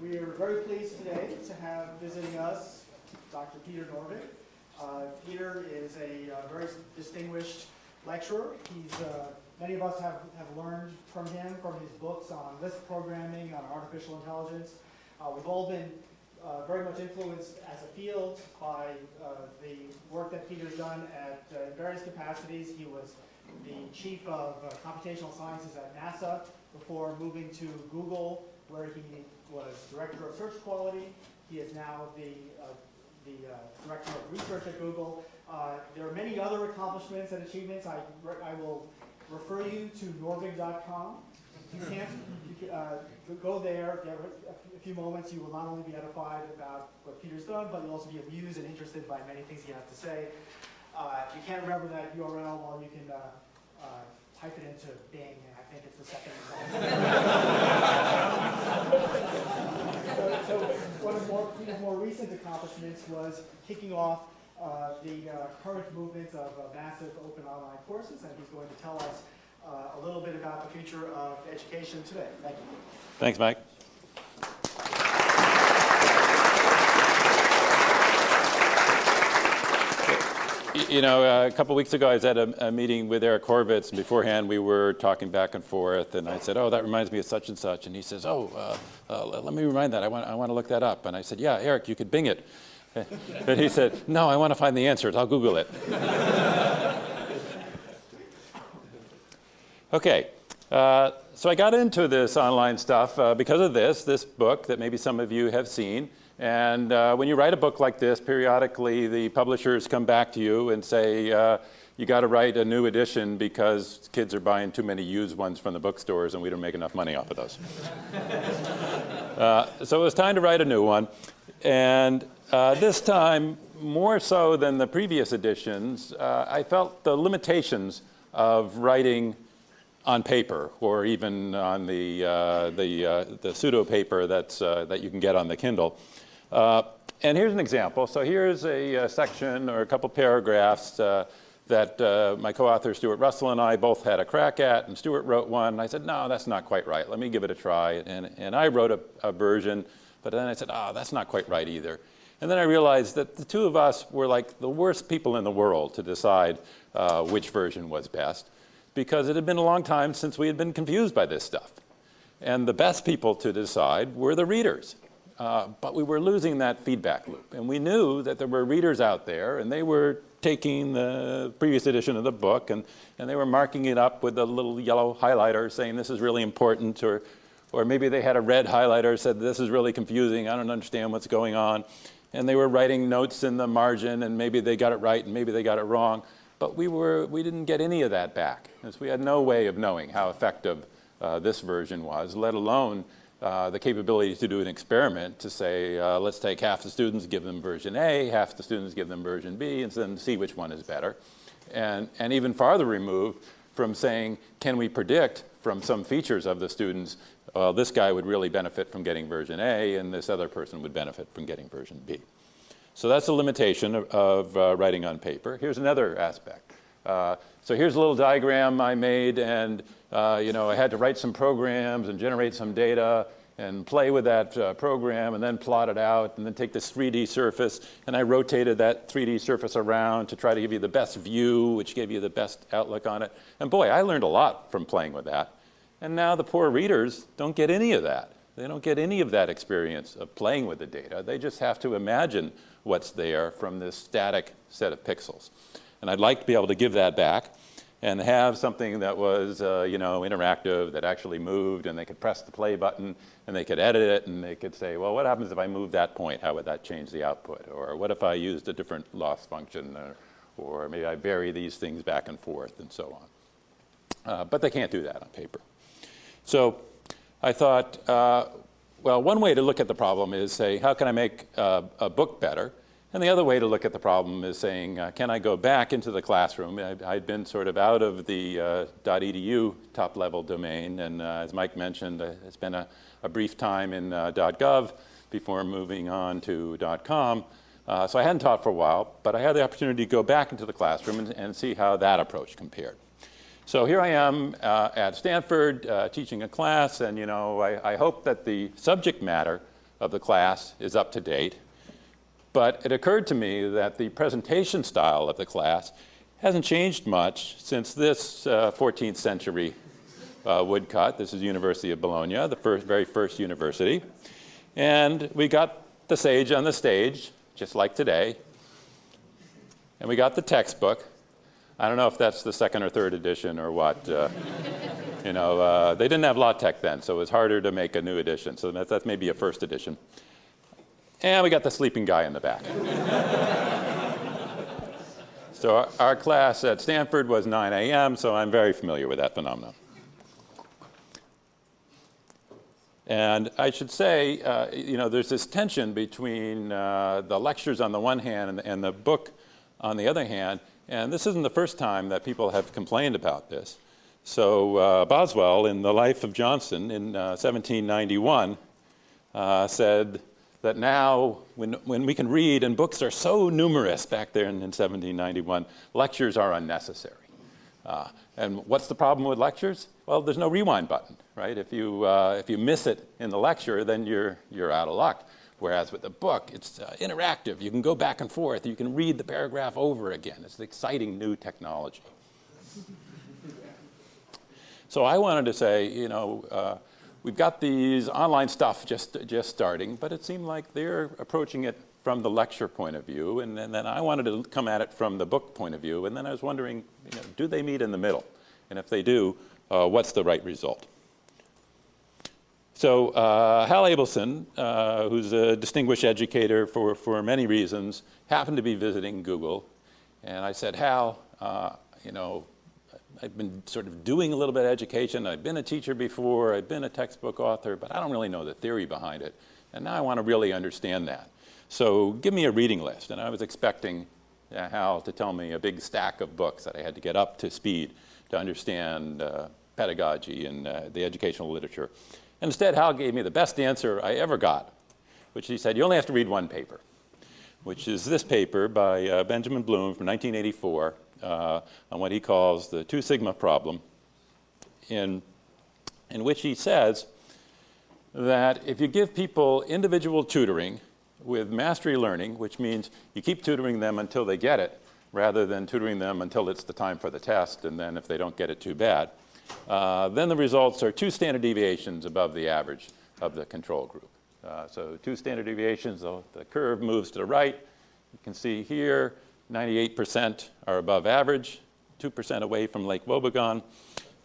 We are very pleased today to have visiting us Dr. Peter Norvig. Uh, Peter is a uh, very distinguished lecturer. He's, uh, many of us have, have learned from him, from his books on Lisp programming, on artificial intelligence. Uh, we've all been uh, very much influenced as a field by uh, the work that Peter's done at various capacities. He was the chief of computational sciences at NASA before moving to Google, where he was director of search quality. He is now the, uh, the uh, director of research at Google. Uh, there are many other accomplishments and achievements. I, I will refer you to norvig.com. You can't you, uh, go there, get a few moments. You will not only be edified about what Peter's done, but you'll also be amused and interested by many things he has to say. Uh, if you can't remember that URL, well, you can uh, uh, type it into Bing, and think it's the second so, so, one of more, Peter's more recent accomplishments was kicking off uh, the uh, current movement of uh, massive open online courses, and he's going to tell us uh, a little bit about the future of education today. Thank you. Thanks, Mike. You know, uh, a couple weeks ago, I was at a, a, meeting with Eric Horvitz, and beforehand we were talking back and forth, and I said, oh, that reminds me of such and such, and he says, oh, uh, uh, let me remind that, I want, I want to look that up, and I said, yeah, Eric, you could Bing it. And he said, no, I want to find the answers, I'll Google it. okay, uh, so I got into this online stuff uh, because of this, this book that maybe some of you have seen, and uh, when you write a book like this, periodically the publishers come back to you and say, uh, you got to write a new edition because kids are buying too many used ones from the bookstores and we don't make enough money off of those. uh, so it was time to write a new one. And uh, this time, more so than the previous editions, uh, I felt the limitations of writing on paper or even on the, uh, the, the pseudo paper that's, that you can get on the Kindle. Uh, and here's an example. So here's a, a section or a couple paragraphs uh, that uh, my co-author Stuart Russell and I both had a crack at, and Stuart wrote one, and I said, no, that's not quite right. Let me give it a try. And, and I wrote a, a version, but then I said, oh, that's not quite right either. And then I realized that the two of us were like the worst people in the world to decide uh, which version was best, because it had been a long time since we had been confused by this stuff. And the best people to decide were the readers. Uh, but we were losing that feedback loop. And we knew that there were readers out there, and they were taking the previous edition of the book, and, and they were marking it up with a little yellow highlighter saying this is really important, or, or maybe they had a red highlighter said this is really confusing, I don't understand what's going on. And they were writing notes in the margin, and maybe they got it right, and maybe they got it wrong. But we, were, we didn't get any of that back, because we had no way of knowing how effective uh, this version was, let alone uh, the capability to do an experiment to say, uh, let's take half the students, give them version A, half the students give them version B, and then see which one is better. And, and even farther removed from saying, can we predict from some features of the students, well, this guy would really benefit from getting version A, and this other person would benefit from getting version B. So that's a limitation of, of uh, writing on paper. Here's another aspect. Uh, so here's a little diagram I made, and uh, you know, I had to write some programs and generate some data and play with that uh, program and then plot it out and then take this 3D surface and I rotated that 3D surface around to try to give you the best view, which gave you the best outlook on it. And boy, I learned a lot from playing with that. And now the poor readers don't get any of that. They don't get any of that experience of playing with the data. They just have to imagine what's there from this static set of pixels. And I'd like to be able to give that back and have something that was, uh, you know, interactive, that actually moved, and they could press the play button, and they could edit it, and they could say, well, what happens if I move that point? How would that change the output? Or what if I used a different loss function? Or, or maybe I vary these things back and forth, and so on. Uh, but they can't do that on paper. So I thought, uh, well, one way to look at the problem is say, how can I make uh, a book better? And the other way to look at the problem is saying, uh, can I go back into the classroom? I, had been sort of out of the uh, .edu top-level domain, and uh, as Mike mentioned, uh, it's been a, a, brief time in uh, .gov before moving on to .com. Uh, so I hadn't taught for a while, but I had the opportunity to go back into the classroom and, and see how that approach compared. So here I am at Stanford teaching a class, and you know, I, I hope that the subject matter of the class is up to date. But it occurred to me that the presentation style of the class hasn't changed much since this uh, 14th century uh, woodcut. This is University of Bologna, the first, very first university. And we got the sage on the stage, just like today. And we got the textbook. I don't know if that's the second or third edition or what. Uh, you know, uh, they didn't have LaTeX then, so it was harder to make a new edition. So that's, that's maybe a first edition. And we got the sleeping guy in the back. so our, our, class at Stanford was 9 a.m., so I'm very familiar with that phenomenon. And I should say, uh, you know, there's this tension between uh, the lectures on the one hand and, and the book on the other hand. And this isn't the first time that people have complained about this. So uh, Boswell, in The Life of Johnson in uh, 1791, uh, said that now, when, when we can read, and books are so numerous back there in, in 1791, lectures are unnecessary. Uh, and what's the problem with lectures? Well, there's no rewind button, right? If you, uh, if you miss it in the lecture, then you're, you're out of luck. Whereas with the book, it's uh, interactive. You can go back and forth. You can read the paragraph over again. It's an exciting new technology. So I wanted to say, you know, uh, we've got these online stuff just, just starting, but it seemed like they're approaching it from the lecture point of view, and, and, then I wanted to come at it from the book point of view, and then I was wondering, you know, do they meet in the middle? And if they do, uh, what's the right result? So uh, Hal Abelson, uh, who's a distinguished educator for, for many reasons, happened to be visiting Google, and I said, Hal, uh, you know, I've been sort of doing a little bit of education. I've been a teacher before. I've been a textbook author, but I don't really know the theory behind it. And now I want to really understand that. So give me a reading list. And I was expecting uh, Hal to tell me a big stack of books that I had to get up to speed to understand uh, pedagogy and uh, the educational literature. And instead, Hal gave me the best answer I ever got, which he said, you only have to read one paper, which is this paper by uh, Benjamin Bloom from 1984 uh, on what he calls the two sigma problem, in, in which he says that if you give people individual tutoring with mastery learning, which means you keep tutoring them until they get it, rather than tutoring them until it's the time for the test, and then if they don't get it, too bad, uh, then the results are two standard deviations above the average of the control group. Uh, so two standard deviations, the, the curve moves to the right. You can see here 98% are above average, 2% away from Lake Wobegon.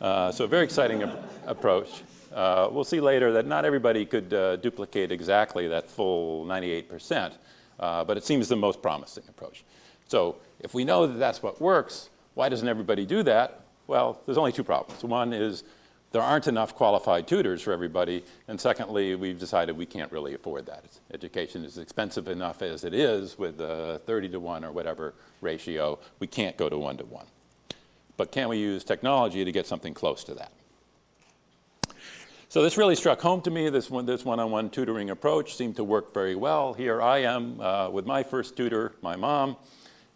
Uh, so a very exciting approach. Uh, we'll see later that not everybody could uh, duplicate exactly that full 98%, uh, but it seems the most promising approach. So if we know that that's what works, why doesn't everybody do that? Well, there's only two problems. One is there aren't enough qualified tutors for everybody. And secondly, we've decided we can't really afford that. Education is expensive enough as it is with a 30 to 1 or whatever ratio. We can't go to 1 to 1. But can we use technology to get something close to that? So this really struck home to me. This one, this one-on-one tutoring approach seemed to work very well. Here I am uh, with my first tutor, my mom,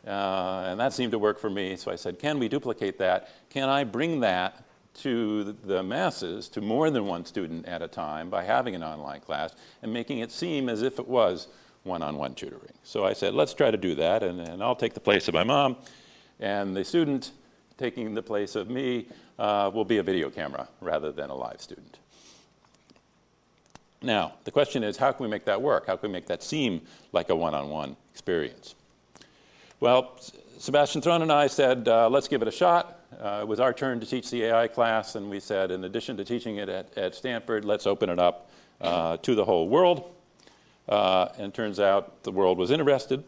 uh, and that seemed to work for me. So I said, can we duplicate that? Can I bring that to the masses, to more than one student at a time by having an online class and making it seem as if it was one-on-one -on -one tutoring. So I said, let's try to do that, and, and, I'll take the place of my mom, and the student taking the place of me uh, will be a video camera rather than a live student. Now, the question is, how can we make that work? How can we make that seem like a one-on-one -on -one experience? Well, Sebastian Thrun and I said, uh, let's give it a shot. Uh, it was our turn to teach the AI class, and we said, in addition to teaching it at, at Stanford, let's open it up uh, to the whole world. Uh, and turns out the world was interested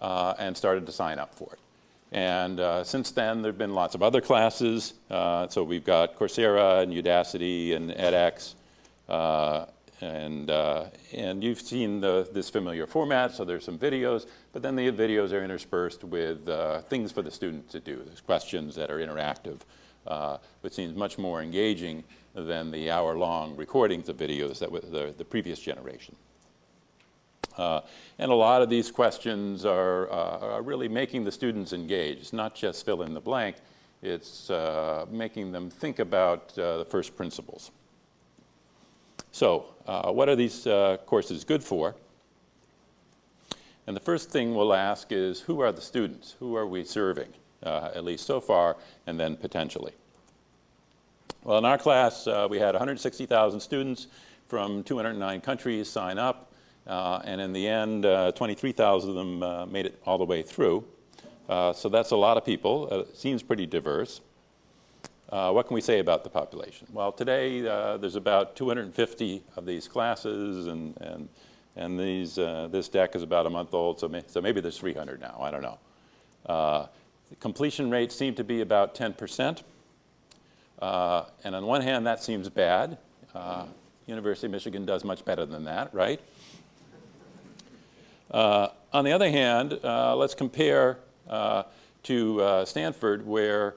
uh, and started to sign up for it. And uh, since then, there have been lots of other classes. Uh, so we've got Coursera and Udacity and edX and, uh, and you've seen the, this familiar format, so there's some videos, but then the videos are interspersed with uh, things for the student to do. There's questions that are interactive, uh, which seems much more engaging than the hour-long recordings of videos that were the, the previous generation. Uh, and a lot of these questions are, uh, are, really making the students engage. It's not just fill in the blank, it's uh, making them think about the first principles. So uh, what are these uh, courses good for? And the first thing we'll ask is, who are the students? Who are we serving, uh, at least so far, and then potentially? Well, in our class, uh, we had 160,000 students from 209 countries sign up, uh, and in the end, uh, 23,000 of them made it all the way through. So that's a lot of people. It seems pretty diverse. Uh, what can we say about the population? Well, today uh, there's about 250 of these classes, and, and, and these, uh, this deck is about a month old, so, may, so maybe there's 300 now, I don't know. Uh, completion rates seem to be about 10%. Uh, and on one hand, that seems bad. Uh, University of Michigan does much better than that, right? On the other hand, let's compare to Stanford, where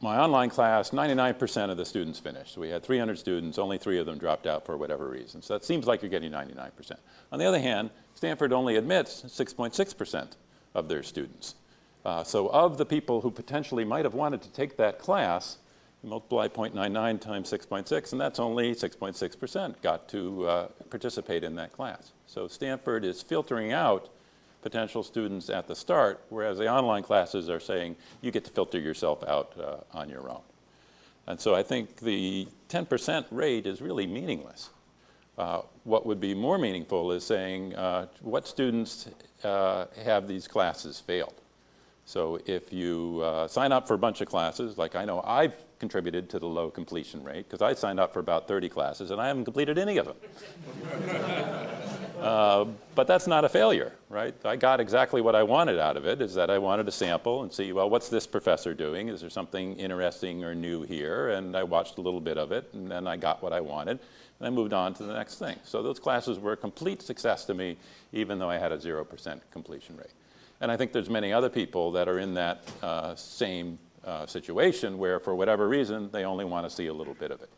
my online class, 99% of the students finished. So we had 300 students, only three of them dropped out for whatever reason. So that seems like you're getting 99%. On the other hand, Stanford only admits 6.6% of their students. Uh, so of the people who potentially might have wanted to take that class, multiply 0.99 times 6.6, and that's only 6.6% got to uh, participate in that class. So Stanford is filtering out potential students at the start, whereas the online classes are saying you get to filter yourself out uh, on your own. And so I think the 10% rate is really meaningless. Uh, what would be more meaningful is saying uh, what students uh, have these classes failed. So if you uh, sign up for a bunch of classes, like I know I've contributed to the low completion rate because I signed up for about 30 classes and I haven't completed any of them. uh, but that's not a failure, right? I got exactly what I wanted out of it, is that I wanted to sample and see, well, what's this professor doing? Is there something interesting or new here? And I watched a little bit of it and then I got what I wanted and I moved on to the next thing. So those classes were a complete success to me, even though I had a 0% completion rate. And I think there's many other people that are in that uh, same uh, situation where, for whatever reason, they only want to see a little bit of it.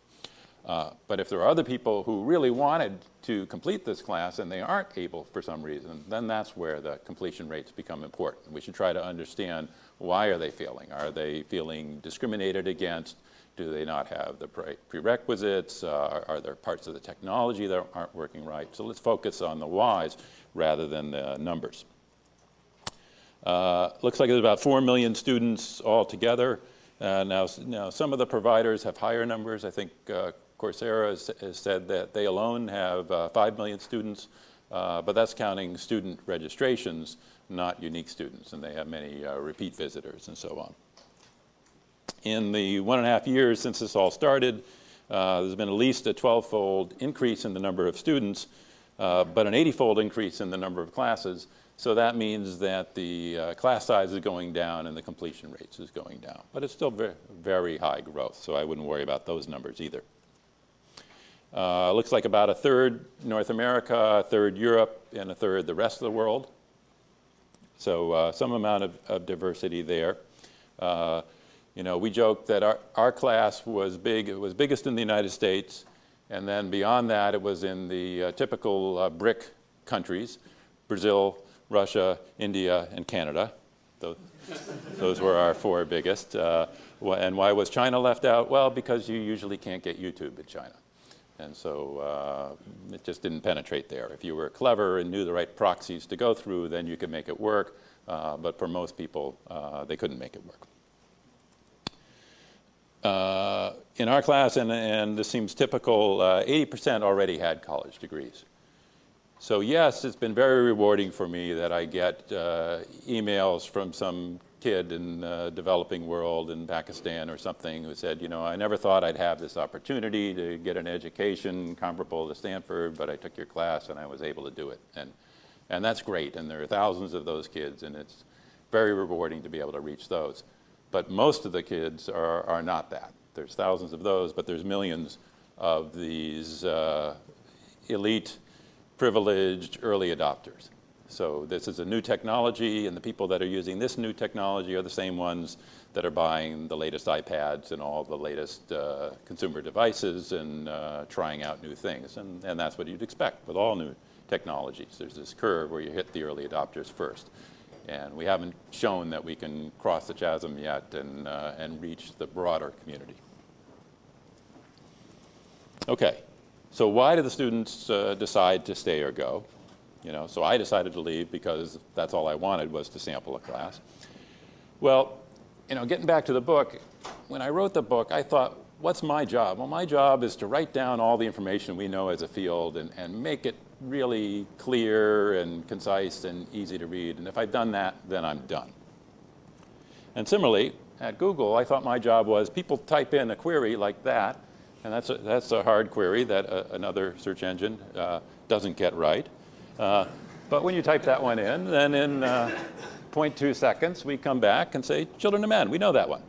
Uh, but if there are other people who really wanted to complete this class and they aren't able for some reason, then that's where the completion rates become important. We should try to understand why are they failing? Are they feeling discriminated against? Do they not have the pre prerequisites? Uh, are there parts of the technology that aren't working right? So let's focus on the whys rather than the numbers. Uh, looks like there's about 4 million students altogether. Uh, now, now, some of the providers have higher numbers. I think uh, Coursera has, has, said that they alone have uh, 5 million students, uh, but that's counting student registrations, not unique students, and they have many uh, repeat visitors and so on. In the one and a half years since this all started, there's been at least a 12-fold increase in the number of students, but an 80-fold increase in the number of classes, so that means that the uh, class size is going down and the completion rates is going down. But it's still very, very high growth, so I wouldn't worry about those numbers either. Uh, looks like about a third North America, a third Europe, and a third the rest of the world. So uh, some amount of, of diversity there. Uh, you know, we joke that our, our class was big, it was biggest in the United States, and then beyond that it was in the uh, typical uh, BRIC countries, Brazil, Russia, India, and Canada. Those, those were our four biggest. Uh, and why was China left out? Well, because you usually can't get YouTube in China. And so uh, it just didn't penetrate there. If you were clever and knew the right proxies to go through, then you could make it work. Uh, but for most people, uh, they couldn't make it work. Uh, in our class, and, and, this seems typical, 80% uh, already had college degrees. So yes, it's been very rewarding for me that I get uh, emails from some kid in the developing world in Pakistan or something who said, you know, I never thought I'd have this opportunity to get an education comparable to Stanford, but I took your class and I was able to do it. And, and that's great, and there are thousands of those kids, and it's very rewarding to be able to reach those. But most of the kids are, are not that. There's thousands of those, but there's millions of these uh, elite privileged early adopters. So this is a new technology, and the people that are using this new technology are the same ones that are buying the latest iPads and all the latest uh, consumer devices and uh, trying out new things. And, and that's what you'd expect with all new technologies. There's this curve where you hit the early adopters first. And we haven't shown that we can cross the chasm yet and, uh, and reach the broader community. Okay, So why do the students uh, decide to stay or go? You know, so I decided to leave because that's all I wanted was to sample a class. Well, you know, getting back to the book, when I wrote the book, I thought, what's my job? Well, my job is to write down all the information we know as a field and, and make it really clear and concise and easy to read. And if I've done that, then I'm done. And similarly, at Google, I thought my job was people type in a query like that, and that's a, that's a hard query that uh, another search engine uh, doesn't get right. Uh, but when you type that one in, then in uh, 0.2 seconds, we come back and say, children of men, we know that one.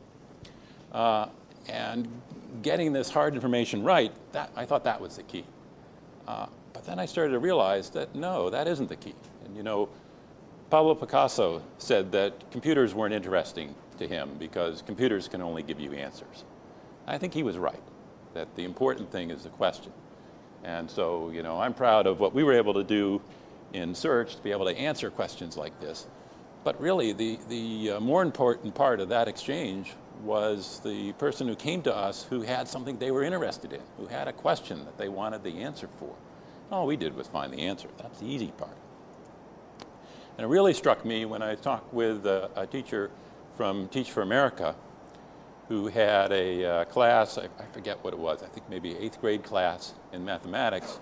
Uh, and getting this hard information right, that, I thought that was the key. Uh, but then I started to realize that no, that isn't the key. And you know, Pablo Picasso said that computers weren't interesting to him because computers can only give you answers. I think he was right, that the important thing is the question. And so, you know, I'm proud of what we were able to do in search to be able to answer questions like this. But really, the, the uh, more important part of that exchange was the person who came to us who had something they were interested in, who had a question that they wanted the answer for. All we did was find the answer. That's the easy part. And it really struck me when I talked with a, a teacher from Teach for America who had a uh, class, I, I, forget what it was, I think maybe eighth grade class in mathematics,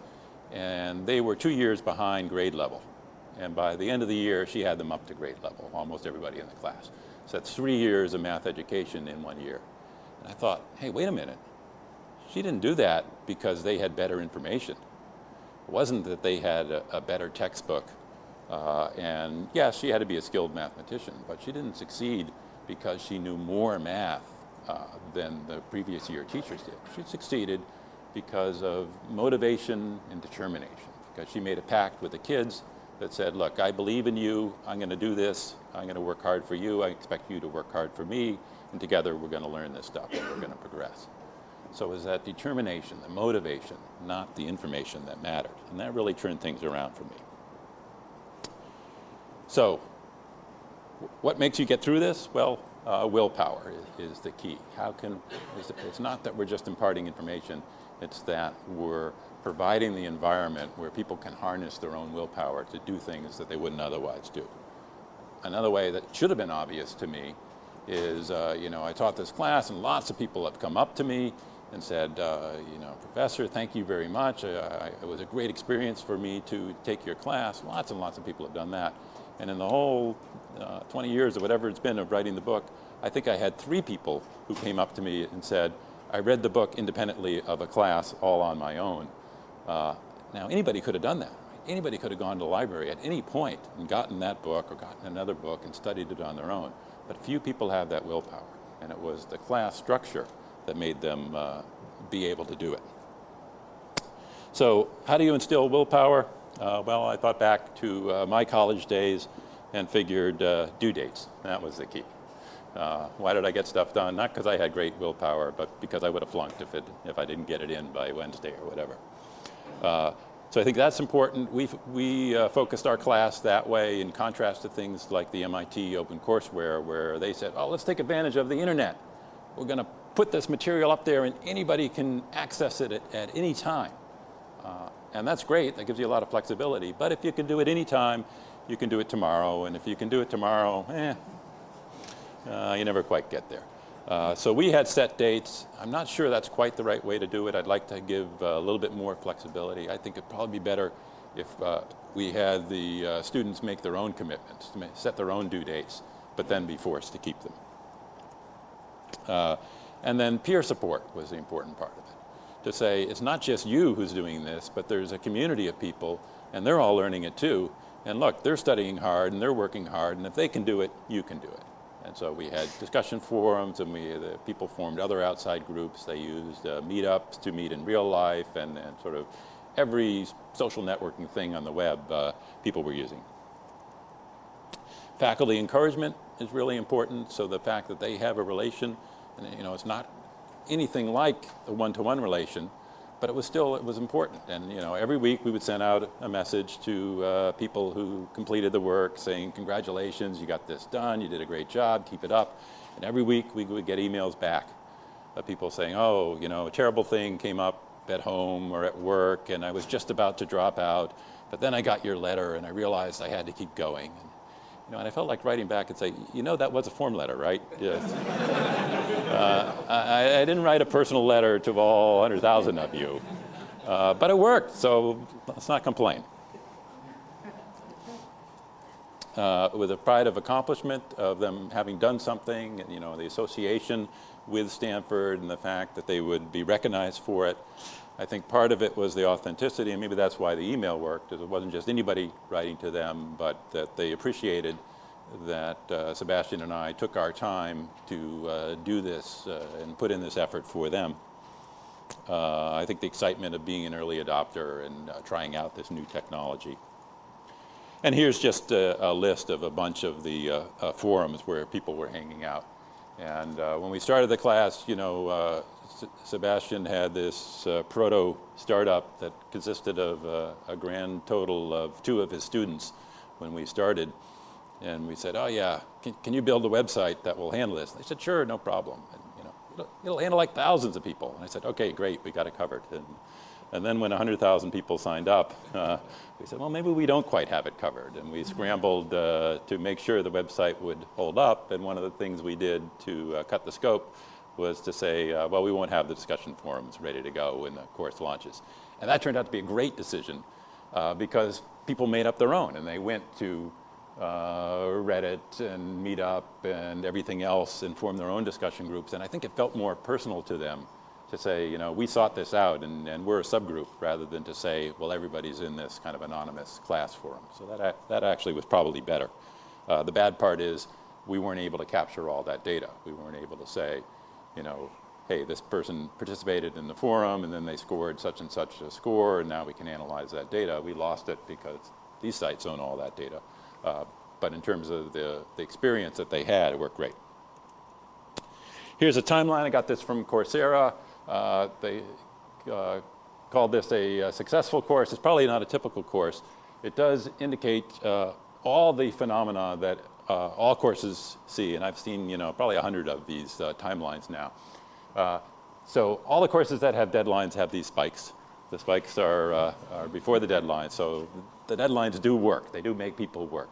and they were two years behind grade level. And by the end of the year, she had them up to grade level, almost everybody in the class. So that's three years of math education in one year. And I thought, hey, wait a minute. She didn't do that because they had better information. It wasn't that they had a, a better textbook. Uh, and yes, she had to be a skilled mathematician, but she didn't succeed because she knew more math uh, than the previous year teachers did. She succeeded because of motivation and determination, because she made a pact with the kids that said, look, I believe in you, I'm going to do this, I'm going to work hard for you, I expect you to work hard for me, and together we're going to learn this stuff and we're going to progress. So it was that determination, the motivation, not the information that mattered. And that really turned things around for me. So what makes you get through this? Well, uh, willpower is, is, the key. How can, it's not that we're just imparting information, it's that we're providing the environment where people can harness their own willpower to do things that they wouldn't otherwise do. Another way that should have been obvious to me is, uh, you know, I taught this class and lots of people have come up to me and said, uh, you know, Professor, thank you very much. It was a great experience for me to take your class. Lots and lots of people have done that. And in the whole uh, 20 years or whatever it's been of writing the book, I think I had three people who came up to me and said, I read the book independently of a class all on my own. Uh, now, anybody could have done that. Anybody could have gone to the library at any point and gotten that book or gotten another book and studied it on their own. But few people have that willpower. And it was the class structure that made them uh, be able to do it. So how do you instill willpower? Uh, well, I thought back to uh, my college days and figured uh, due dates. That was the key. Uh, why did I get stuff done? Not because I had great willpower, but because I would have flunked if, it, if I didn't get it in by Wednesday or whatever. Uh, so I think that's important. we we uh, focused our class that way in contrast to things like the MIT OpenCourseware where they said, oh, let's take advantage of the internet. We're going to put this material up there and anybody can access it at, at any time. Uh, and that's great, that gives you a lot of flexibility. But if you can do it anytime, you can do it tomorrow. And if you can do it tomorrow, eh, uh, you never quite get there. Uh, so we had set dates. I'm not sure that's quite the right way to do it. I'd like to give uh, a little bit more flexibility. I think it'd probably be better if uh, we had the uh, students make their own commitments, set their own due dates, but then be forced to keep them. Uh, and then peer support was the important part of it. To say, it's not just you who's doing this, but there's a community of people, and they're all learning it too. And look, they're studying hard, and they're working hard, and if they can do it, you can do it. And so we had discussion forums, and we, the people formed other outside groups. They used uh, meetups to meet in real life, and, and, sort of every social networking thing on the web uh, people were using. Faculty encouragement is really important, so the fact that they have a relation and, you know, it's not anything like a one-to-one -one relation, but it was still, it was important. And, you know, every week we would send out a message to uh, people who completed the work saying, congratulations, you got this done, you did a great job, keep it up. And every week we would get emails back of people saying, oh, you know, a terrible thing came up, at home or at work, and I was just about to drop out. But then I got your letter, and I realized I had to keep going. And, you know, and I felt like writing back and say, you know, that was a form letter, right? Yes. uh, I, I, didn't write a personal letter to all 100,000 of you, uh, but it worked, so let's not complain. Uh, with a pride of accomplishment of them having done something, and you know, the association with Stanford and the fact that they would be recognized for it. I think part of it was the authenticity, and maybe that's why the email worked, it wasn't just anybody writing to them, but that they appreciated that uh, Sebastian and I took our time to uh, do this uh, and put in this effort for them. Uh, I think the excitement of being an early adopter and uh, trying out this new technology. And here's just a, a list of a bunch of the uh, forums where people were hanging out. And when we started the class, you know, Sebastian had this uh, proto startup that consisted of uh, a grand total of two of his students when we started. And we said, oh yeah, can, can you build a website that will handle this? They said, sure, no problem. And, you know, it'll, it'll, handle like thousands of people. And I said, okay, great, we got it covered. And, and then when 100,000 people signed up, uh, we said, well, maybe we don't quite have it covered. And we scrambled uh, to make sure the website would hold up. And one of the things we did to uh, cut the scope was to say, uh, well, we won't have the discussion forums ready to go when the course launches. And that turned out to be a great decision uh, because people made up their own and they went to uh, Reddit and Meetup and everything else and formed their own discussion groups. And I think it felt more personal to them to say, you know, we sought this out and, and we're a subgroup rather than to say, well, everybody's in this kind of anonymous class forum. So that, that actually was probably better. Uh, the bad part is we weren't able to capture all that data. We weren't able to say, you know, hey, this person participated in the forum and then they scored such and such a score and now we can analyze that data. We lost it because these sites own all that data. Uh, but in terms of the, the experience that they had, it worked great. Here's a timeline. I got this from Coursera. Uh, they uh, called this a, a, successful course. It's probably not a typical course. It does indicate uh, all the phenomena that uh, all courses see, and I've seen you know probably a hundred of these uh, timelines now. Uh, so all the courses that have deadlines have these spikes. The spikes are, are before the deadline, so the deadlines do work. They do make people work.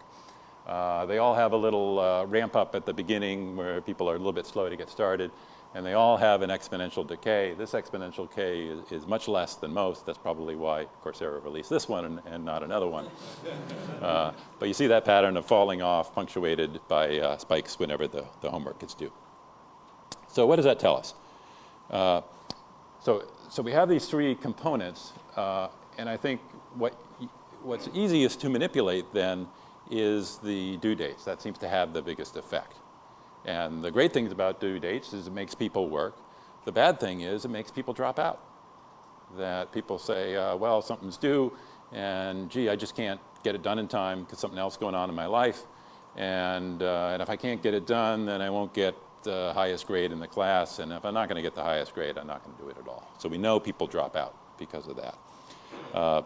they all have a little ramp up at the beginning where people are a little bit slow to get started and they all have an exponential decay. This exponential decay is, is, much less than most. That's probably why Coursera released this one and, and not another one. uh, but you see that pattern of falling off punctuated by uh, spikes whenever the, the homework is due. So what does that tell us? Uh, so, so we have these three components, uh, and I think what, what's easiest to manipulate then is the due dates. That seems to have the biggest effect. And the great things about due dates is it makes people work. The bad thing is it makes people drop out. That people say, uh, well, something's due, and gee, I just can't get it done in time because something else is going on in my life. And, uh, and if I can't get it done, then I won't get the highest grade in the class. And if I'm not going to get the highest grade, I'm not going to do it at all. So we know people drop out because of that. Uh,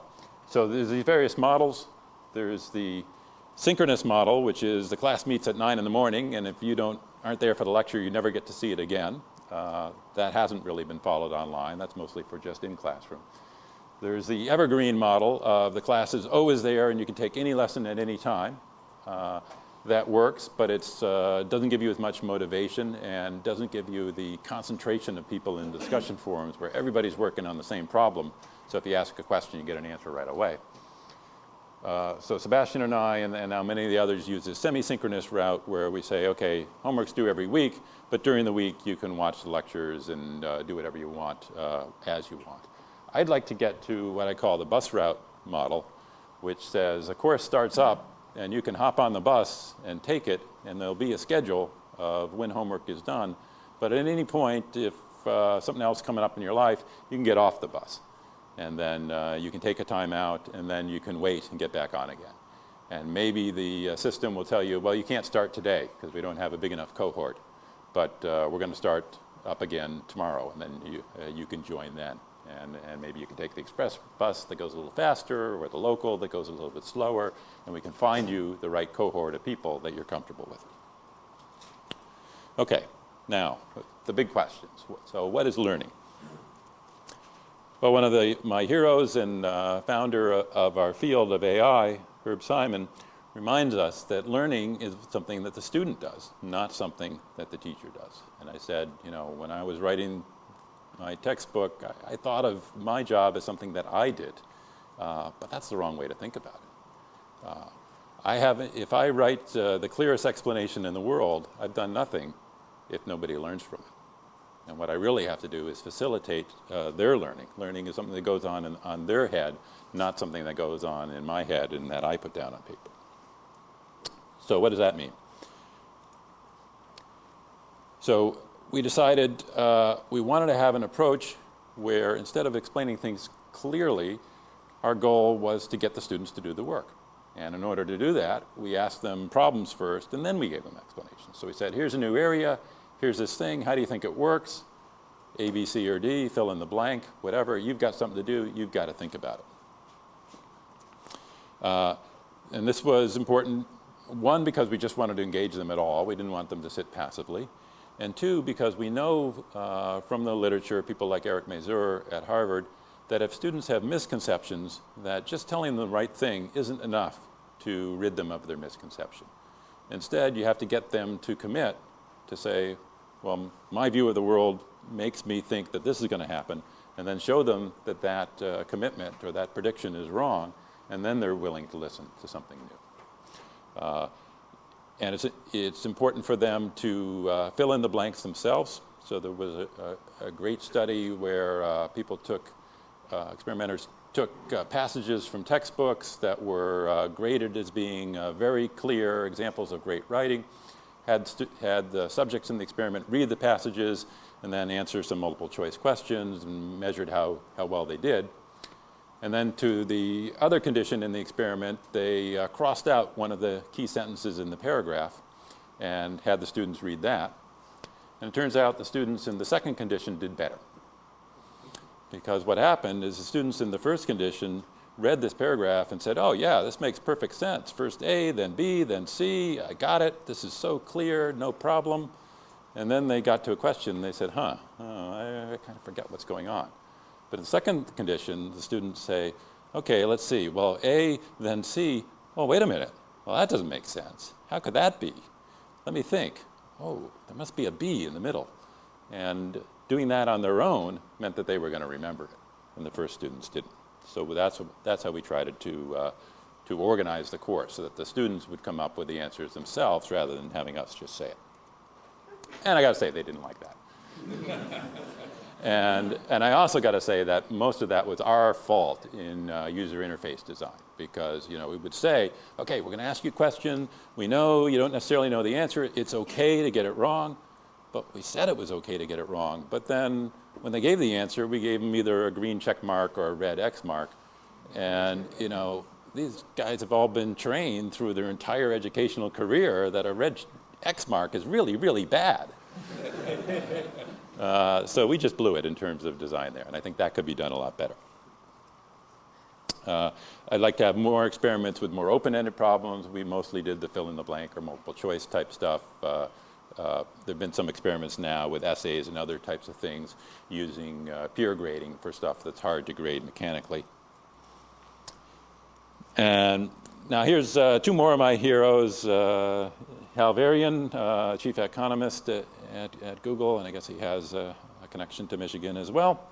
so there's these various models. There's the synchronous model, which is the class meets at 9 in the morning, and if you don't aren't there for the lecture, you never get to see it again. Uh, that hasn't really been followed online. That's mostly for just in classroom. There's the evergreen model of the class is always there and you can take any lesson at any time. Uh, that works, but it uh, doesn't give you as much motivation and doesn't give you the concentration of people in discussion forums where everybody's working on the same problem. So if you ask a question, you get an answer right away. Uh, so Sebastian and I, and, and, now many of the others, use this semi-synchronous route where we say, okay, homework's due every week, but during the week you can watch the lectures and uh, do whatever you want uh, as you want. I'd like to get to what I call the bus route model, which says a course starts up and you can hop on the bus and take it, and there'll be a schedule of when homework is done. But at any point, if uh, something else coming up in your life, you can get off the bus and then uh, you can take a time out, and then you can wait and get back on again. And maybe the uh, system will tell you, well, you can't start today because we don't have a big enough cohort, but uh, we're going to start up again tomorrow, and then you, uh, you can join then. And, and maybe you can take the express bus that goes a little faster, or the local that goes a little bit slower, and we can find you the right cohort of people that you're comfortable with. Okay, now, the big questions. So what is learning? Well, one of the, my heroes and uh, founder of our field of AI, Herb Simon, reminds us that learning is something that the student does, not something that the teacher does. And I said, you know, when I was writing my textbook, I, I thought of my job as something that I did, uh, but that's the wrong way to think about it. Uh, I haven't, if I write uh, the clearest explanation in the world, I've done nothing if nobody learns from it. And what I really have to do is facilitate uh, their learning. Learning is something that goes on in, on their head, not something that goes on in my head and that I put down on paper. So what does that mean? So we decided uh, we wanted to have an approach where instead of explaining things clearly, our goal was to get the students to do the work. And in order to do that, we asked them problems first, and then we gave them explanations. So we said, here's a new area, here's this thing, how do you think it works? A, B, C, or D, fill in the blank, whatever. You've got something to do, you've got to think about it. Uh, and this was important, one, because we just wanted to engage them at all. We didn't want them to sit passively. And two, because we know uh, from the literature, people like Eric Mazur at Harvard, that if students have misconceptions, that just telling them the right thing isn't enough to rid them of their misconception. Instead, you have to get them to commit to say, well, my view of the world makes me think that this is going to happen, and then show them that that uh, commitment or that prediction is wrong, and then they're willing to listen to something new. Uh, and it's, it's important for them to uh, fill in the blanks themselves. So there was a, a, a great study where uh, people took, uh, experimenters took uh, passages from textbooks that were graded as being very clear examples of great writing, had, had the subjects in the experiment read the passages and then answer some multiple choice questions and measured how, how well they did. And then to the other condition in the experiment, they uh, crossed out one of the key sentences in the paragraph and had the students read that. And it turns out the students in the second condition did better. Because what happened is the students in the first condition read this paragraph and said, oh yeah, this makes perfect sense. First A, then B, then C, I got it, this is so clear, no problem. And then they got to a question and they said, huh, oh, I, I kind of forget what's going on. But in the second condition, the students say, okay, let's see, well, A, then C, oh, wait a minute, well, that doesn't make sense. How could that be? Let me think. Oh, there must be a B in the middle. And doing that on their own meant that they were going to remember it, and the first students didn't. So that's, that's how we tried to, uh, to organize the course, so that the students would come up with the answers themselves rather than having us just say it. And I got to say, they didn't like that. And, and I also got to say that most of that was our fault in uh, user interface design because you know, we would say, okay, we're going to ask you a question. We know you don't necessarily know the answer. It's okay to get it wrong. But we said it was okay to get it wrong. But then when they gave the answer, we gave them either a green check mark or a red X mark. And you know, these guys have all been trained through their entire educational career that a red X mark is really, really bad. Uh, so we just blew it in terms of design there, and I think that could be done a lot better. Uh, I'd like to have more experiments with more open-ended problems. We mostly did the fill-in-the-blank or multiple choice type stuff. Uh, uh, there have been some experiments now with essays and other types of things using uh, peer grading for stuff that's hard to grade mechanically. And now here's uh, two more of my heroes. Uh, Hal Varian, uh, chief economist at, at, at, Google, and I guess he has a, connection to Michigan as well,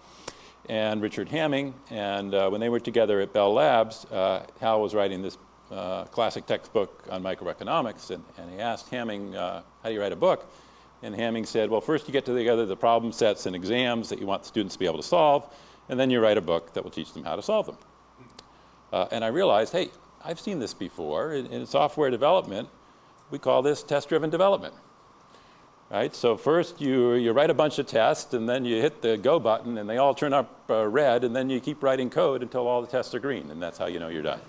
and Richard Hamming. And when they were together at Bell Labs, Hal was writing this uh, classic textbook on microeconomics, and, and he asked Hamming, how do you write a book? And Hamming said, well, first you get together the problem sets and exams that you want students to be able to solve, and then you write a book that will teach them how to solve them. and I realized, hey, I've seen this before in, in software development we call this test-driven development. Right? So first you, you write a bunch of tests and then you hit the go button and they all turn up uh, red and then you keep writing code until all the tests are green and that's how you know you're done.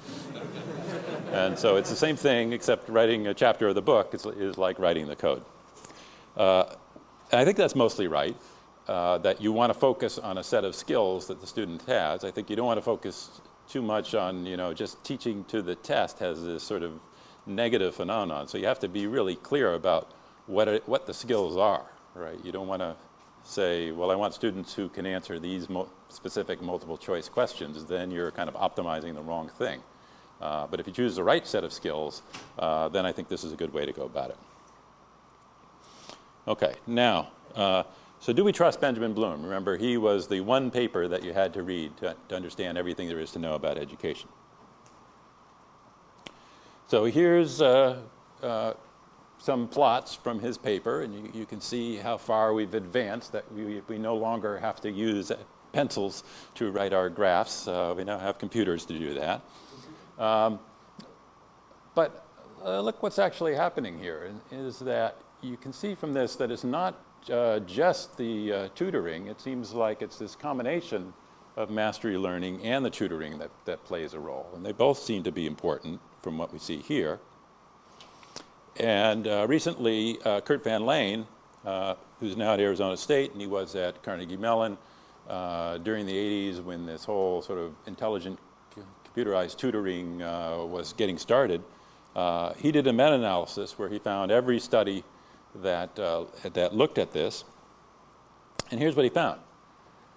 And so it's the same thing except writing a chapter of the book is, is like writing the code. Uh, I think that's mostly right, uh, that you want to focus on a set of skills that the student has. I think you don't want to focus too much on, you know, just teaching to the test has this sort of negative phenomenon. So you have to be really clear about what, it, what the skills are, right? You don't want to say, well, I want students who can answer these mo specific multiple choice questions, then you're kind of optimizing the wrong thing. Uh, but if you choose the right set of skills, uh, then I think this is a good way to go about it. Okay, now, uh, so do we trust Benjamin Bloom? Remember, he was the one paper that you had to read to, to understand everything there is to know about education. So here's uh, uh, some plots from his paper, and you, you, can see how far we've advanced, that we, we no longer have to use pencils to write our graphs. Uh, we now have computers to do that. Um, but uh, look what's actually happening here, is that you can see from this that it's not uh, just the uh, tutoring. It seems like it's this combination of mastery learning and the tutoring that, that plays a role. And they both seem to be important from what we see here. And uh, recently, uh, Kurt VanLehn, uh, who's now at Arizona State, and he was at Carnegie Mellon during the 80s when this whole sort of intelligent computerized tutoring uh, was getting started, uh, he did a meta-analysis where he found every study that, that looked at this. And here's what he found.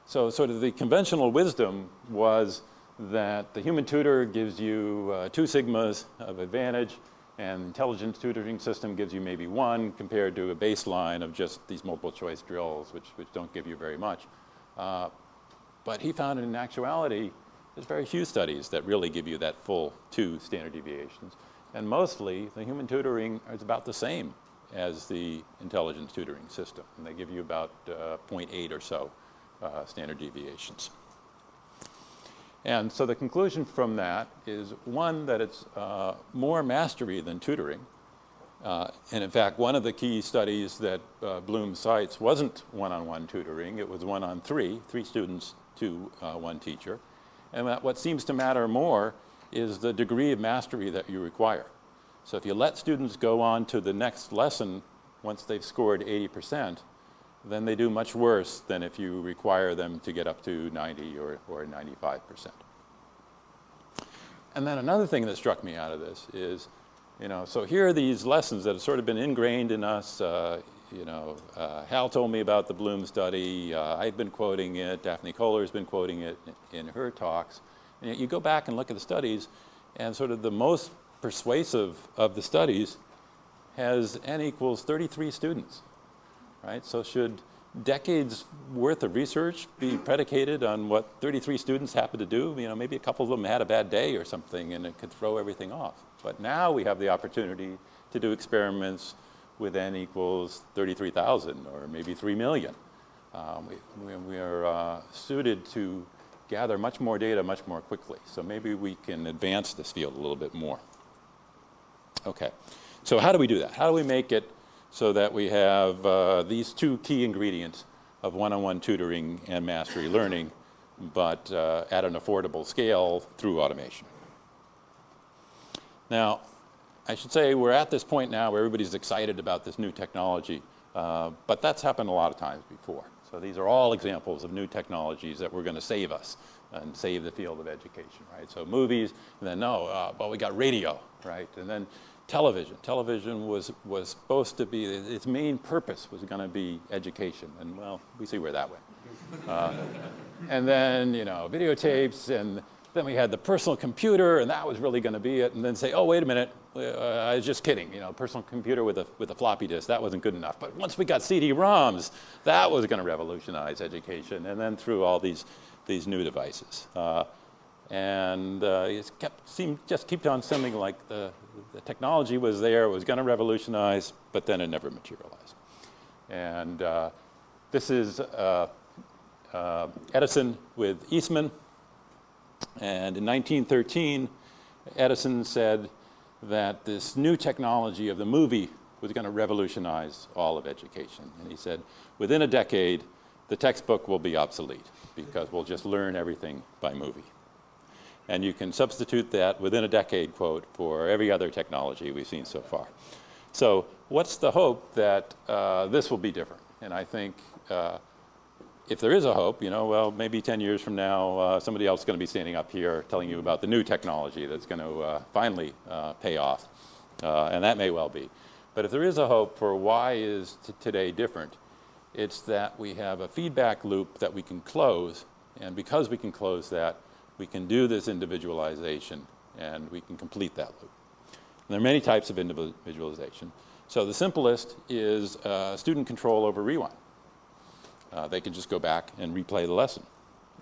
So sort of the conventional wisdom was that the human tutor gives you uh, two sigmas of advantage and intelligent tutoring system gives you maybe one compared to a baseline of just these multiple choice drills, which, which don't give you very much. Uh, but he found in actuality, there's very few studies that really give you that full two standard deviations. And mostly, the human tutoring is about the same as the intelligence tutoring system. And they give you about uh, 0.8 or so uh, standard deviations. And so the conclusion from that is one, that it's uh, more mastery than tutoring. Uh, and in fact, one of the key studies that uh, Bloom cites wasn't one-on-one -on -one tutoring, it was one-on-three, three students to uh, one teacher. And what seems to matter more is the degree of mastery that you require. So if you let students go on to the next lesson once they've scored 80%, then they do much worse than if you require them to get up to 90 or, or 95%. And then another thing that struck me out of this is, you know, so here are these lessons that have sort of been ingrained in us. Uh, you know, uh, Hal told me about the Bloom study. Uh, I've been quoting it. Daphne Koller's been quoting it in her talks. And you go back and look at the studies, and sort of the most persuasive of the studies has n equals 33 students right? So should decades worth of research be predicated on what 33 students happen to do? You know, maybe a couple of them had a bad day or something and it could throw everything off. But now we have the opportunity to do experiments with n equals 33,000 or maybe 3 million. Um, we, we, are uh, suited to gather much more data much more quickly. So maybe we can advance this field a little bit more. Okay, so how do we do that? How do we make it so that we have uh, these two key ingredients of one-on-one -on -one tutoring and mastery learning, but uh, at an affordable scale through automation. Now, I should say we're at this point now where everybody's excited about this new technology, uh, but that's happened a lot of times before. So these are all examples of new technologies that were going to save us and save the field of education, right? So movies, and then no, uh, well, we got radio, right? And then television. Television was, was supposed to be, its main purpose was going to be education. And well, we see where that went. Uh, and then, you know, videotapes, and then we had the personal computer, and that was really going to be it. And then say, oh, wait a minute, uh, I was just kidding. You know, personal computer with a, with a floppy disk, that wasn't good enough. But once we got CD-ROMs, that was going to revolutionize education. And then through all these, these new devices. Uh, and uh, it kept, seemed, just kept on seeming like the, the technology was there, it was going to revolutionize, but then it never materialized. And uh, this is uh, uh, Edison with Eastman. And in 1913, Edison said that this new technology of the movie was going to revolutionize all of education. And he said, within a decade, the textbook will be obsolete because we'll just learn everything by movie. And you can substitute that within a decade quote for every other technology we've seen so far. So what's the hope that uh, this will be different? And I think uh, if there is a hope, you know, well, maybe 10 years from now, uh, somebody else is going to be standing up here telling you about the new technology that's going to uh, finally uh, pay off. Uh, and that may well be. But if there is a hope for why is today different, It's that we have a feedback loop that we can close, and because we can close that, we can do this individualization, and we can complete that loop. And there are many types of individualization. So the simplest is uh, student control over rewind. Uh, they can just go back and replay the lesson.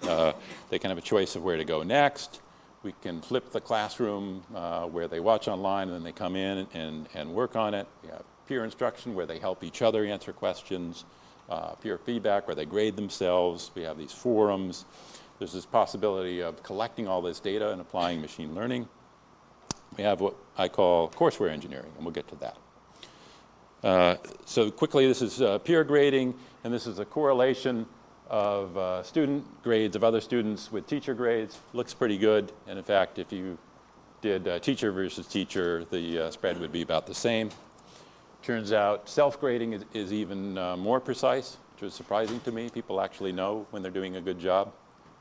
Uh, they can have a choice of where to go next. We can flip the classroom uh, where they watch online and then they come in and, and work on it. We have peer instruction where they help each other answer questions, uh, peer feedback where they grade themselves. We have these forums. There's this possibility of collecting all this data and applying machine learning. We have what I call courseware engineering, and we'll get to that. Uh, so quickly, this is uh, peer grading, and this is a correlation of uh, student grades of other students with teacher grades. Looks pretty good, and in fact, if you did uh, teacher versus teacher, the uh, spread would be about the same. Turns out self-grading is, is, even uh, more precise, which was surprising to me. People actually know when they're doing a good job.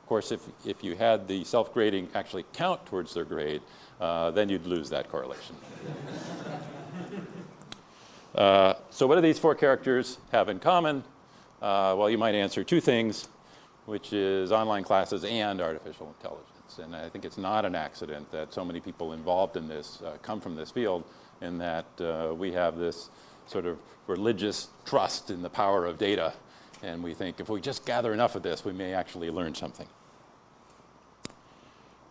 Of course, if, if you had the self-grading actually count towards their grade, then you'd lose that correlation. Uh, so what do these four characters have in common? Uh, well, you might answer two things, which is online classes and artificial intelligence. And I think it's not an accident that so many people involved in this uh, come from this field and that uh, we have this sort of religious trust in the power of data. And we think if we just gather enough of this, we may actually learn something.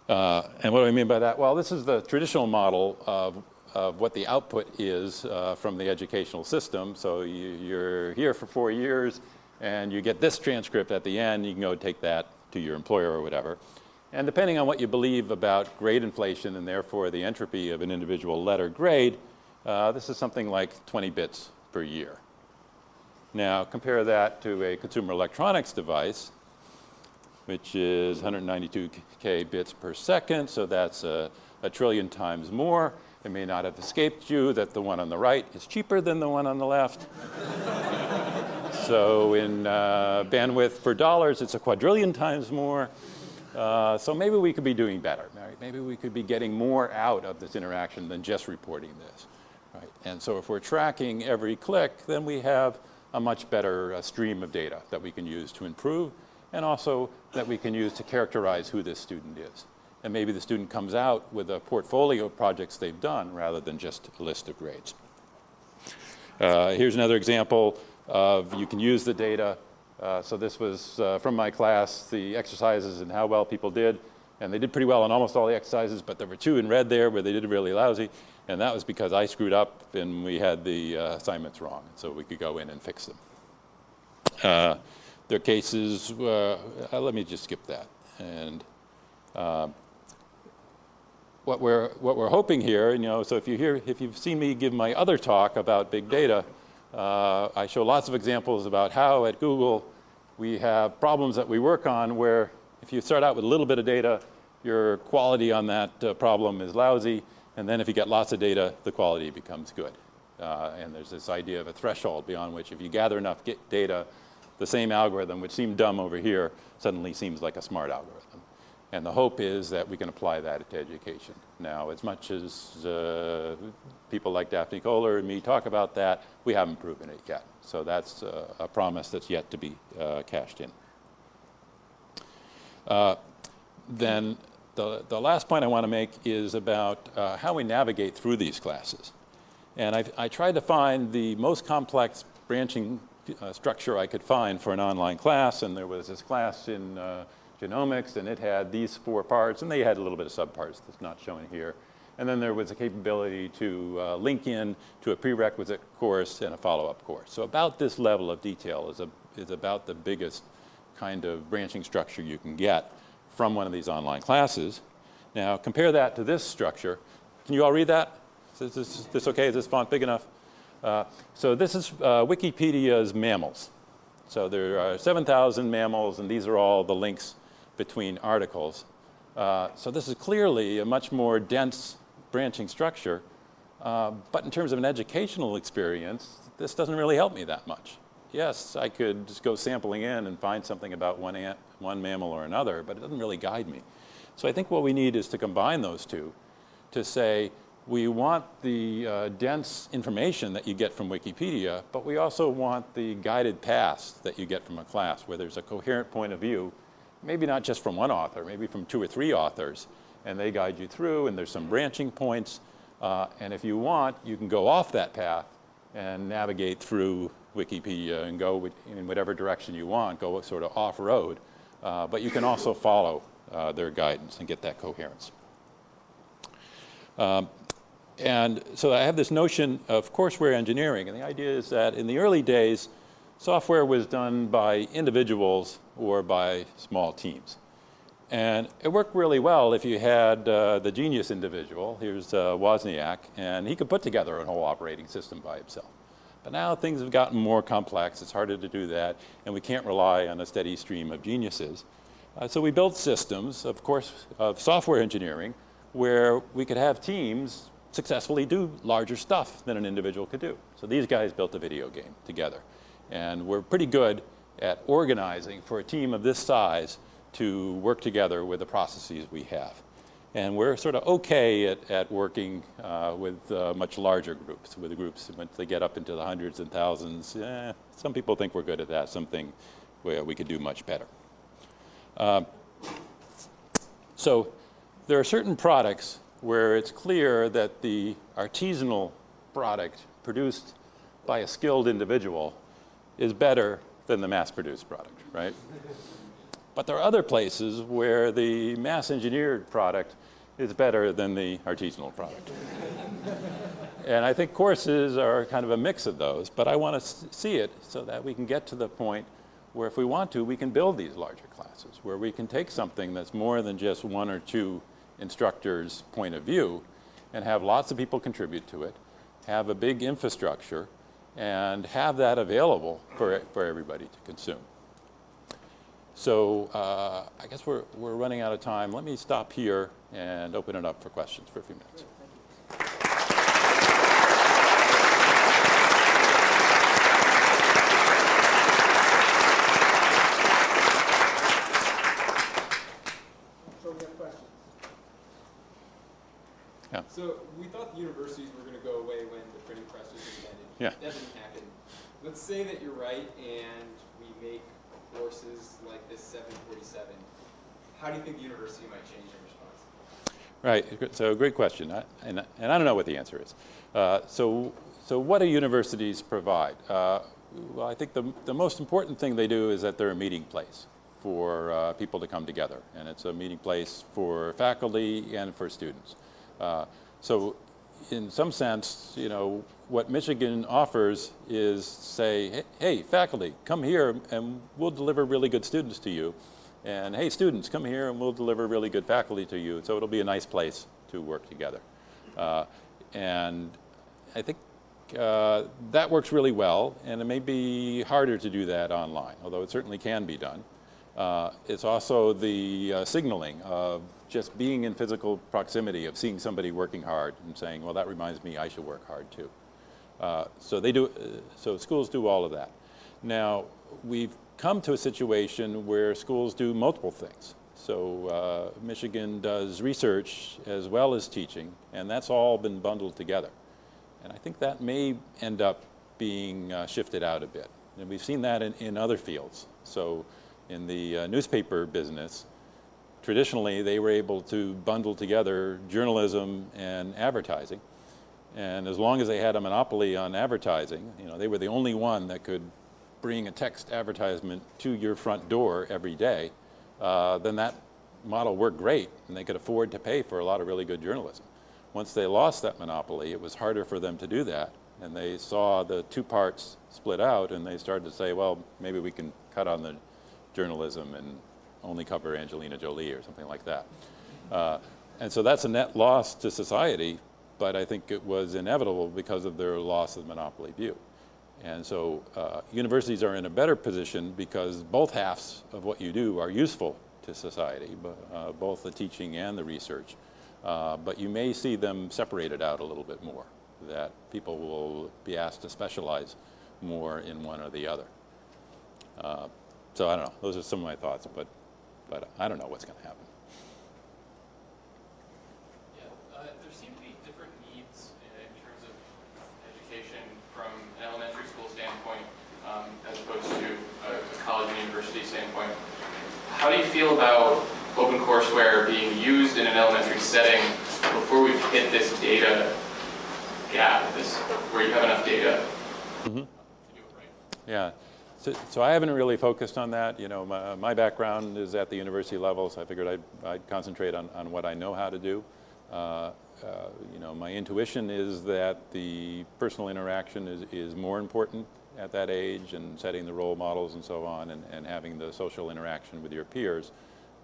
Uh, and what do I mean by that? Well, this is the traditional model of of what the output is uh, from the educational system. So you, are here for four years and you get this transcript at the end, you can go take that to your employer or whatever. And depending on what you believe about grade inflation and therefore the entropy of an individual letter grade, uh, this is something like 20 bits per year. Now compare that to a consumer electronics device, which is 192k bits per second, so that's a, a trillion times more. It may not have escaped you that the one on the right is cheaper than the one on the left. so in uh, bandwidth for dollars, it's a quadrillion times more. Uh, so maybe we could be doing better. Right? Maybe we could be getting more out of this interaction than just reporting this. Right? And so if we're tracking every click, then we have a much better uh, stream of data that we can use to improve and also that we can use to characterize who this student is and maybe the student comes out with a portfolio of projects they've done rather than just a list of grades. Uh, here's another example of you can use the data. Uh, so this was uh, from my class, the exercises and how well people did. And they did pretty well on almost all the exercises, but there were two in red there where they did really lousy. And that was because I screwed up and we had the uh, assignments wrong. So we could go in and fix them. Uh, there are cases, uh, let me just skip that. And what we're, what we're hoping here, you know, so if you hear, if you've seen me give my other talk about big data, uh, I show lots of examples about how at Google we have problems that we work on where if you start out with a little bit of data, your quality on that uh, problem is lousy, and then if you get lots of data, the quality becomes good. Uh, and there's this idea of a threshold beyond which if you gather enough data, the same algorithm, which seemed dumb over here, suddenly seems like a smart algorithm. And the hope is that we can apply that to education. Now, as much as uh, people like Daphne Koller and me talk about that, we haven't proven it yet. So that's uh, a promise that's yet to be uh, cashed in. Uh, then the, the last point I want to make is about uh, how we navigate through these classes. And I, I tried to find the most complex branching uh, structure I could find for an online class, and there was this class in genomics, and it had these four parts, and they had a little bit of subparts that's not shown here. And then there was a capability to uh, link in to a prerequisite course and a follow-up course. So about this level of detail is, a, is about the biggest kind of branching structure you can get from one of these online classes. Now compare that to this structure. Can you all read that? Is this, is this okay? Is this font big enough? Uh, so this is uh, Wikipedia's mammals. So there are 7,000 mammals, and these are all the links between articles. Uh, so this is clearly a much more dense branching structure. Uh, but in terms of an educational experience, this doesn't really help me that much. Yes, I could just go sampling in and find something about one, ant, one mammal or another, but it doesn't really guide me. So I think what we need is to combine those two to say, we want the uh, dense information that you get from Wikipedia, but we also want the guided paths that you get from a class where there's a coherent point of view, maybe not just from one author, maybe from two or three authors, and they guide you through, and there's some branching points. Uh, and if you want, you can go off that path and navigate through Wikipedia and go in whatever direction you want, go sort of off-road. Uh, but you can also follow uh, their guidance and get that coherence. Um, and so I have this notion of courseware engineering, and the idea is that in the early days, software was done by individuals or by small teams. And it worked really well if you had uh, the genius individual, here's uh, Wozniak, and he could put together a whole operating system by himself. But now things have gotten more complex, it's harder to do that, and we can't rely on a steady stream of geniuses. Uh, so we built systems, of course, of software engineering, where we could have teams successfully do larger stuff than an individual could do. So these guys built a video game together. And we're pretty good at organizing for a team of this size to work together with the processes we have. And we're sort of okay at, at working uh, with uh, much larger groups, with groups once they get up into the hundreds and thousands. Eh, some people think we're good at that, some think well, we could do much better. Uh, so there are certain products where it's clear that the artisanal product produced by a skilled individual is better than the mass-produced product, right? But there are other places where the mass-engineered product is better than the artisanal product. and I think courses are kind of a mix of those, but I want to see it so that we can get to the point where if we want to, we can build these larger classes, where we can take something that's more than just one or two instructor's point of view and have lots of people contribute to it, have a big infrastructure, and have that available for, for everybody to consume. So uh, I guess we're, we're running out of time. Let me stop here and open it up for questions for a few minutes. So we have questions. So we thought the universities were going to go away when the printing press was invented. Yeah. Didn't happen. Let's say that you're right and we make courses like this 747. How do you think the university might change in response? Right, so great question, I- and, and I don't know what the answer is. Uh, so, so what do universities provide? Uh, well, I think the, the most important thing they do is that they're a meeting place for uh, people to come together, and it's a meeting place for faculty and for students. Uh, so in some sense, you know, what Michigan offers is say, "Hey- faculty, come here and we'll deliver really good students to you. And hey, students, come here and we'll deliver really good faculty to you. So it'll be a nice place to work together. Uh, and I think uh, that works really well, and it may be harder to do that online, although it certainly can be done. Uh, it's also the uh, signaling of just being in physical proximity, of seeing somebody working hard and saying, well, that reminds me I should work hard too. Uh, so they do, uh, so schools do all of that. Now, we've come to a situation where schools do multiple things. So uh, Michigan does research as well as teaching, and that's all been bundled together. And I think that may end up being uh, shifted out a bit. And we've seen that in, in other fields. So in the uh, newspaper business, traditionally they were able to bundle together journalism and advertising. And as long as they had a monopoly on advertising, you know, they were the only one that could bring a text advertisement to your front door every day, uh, then that model worked great and they could afford to pay for a lot of really good journalism. Once they lost that monopoly, it was harder for them to do that. And they saw the two parts split out and they started to say, well, maybe we can cut on the journalism and only cover Angelina Jolie or something like that. Uh, and so that's a net loss to society, but I think it was inevitable because of their loss of monopoly view. And so uh, universities are in a better position because both halves of what you do are useful to society, but, uh, both the teaching and the research. Uh, but you may see them separated out a little bit more, that people will be asked to specialize more in one or the other. Uh, so I don't know, those are some of my thoughts, but, but I don't know what's going to happen. Yeah, uh, there seem to be different needs in terms of education from an elementary school standpoint um, as opposed to a, a college and university standpoint. How do you feel about open courseware being used in an elementary setting before we hit this data gap, this, where you have enough data mm -hmm. right? Yeah. So, so I haven't really focused on that. You know, my, my background is at the university level, so I figured I'd, I'd concentrate on, on what I know how to do. Uh, uh, you know, my intuition is that the personal interaction is, is more important at that age and setting the role models and so on and, and having the social interaction with your peers.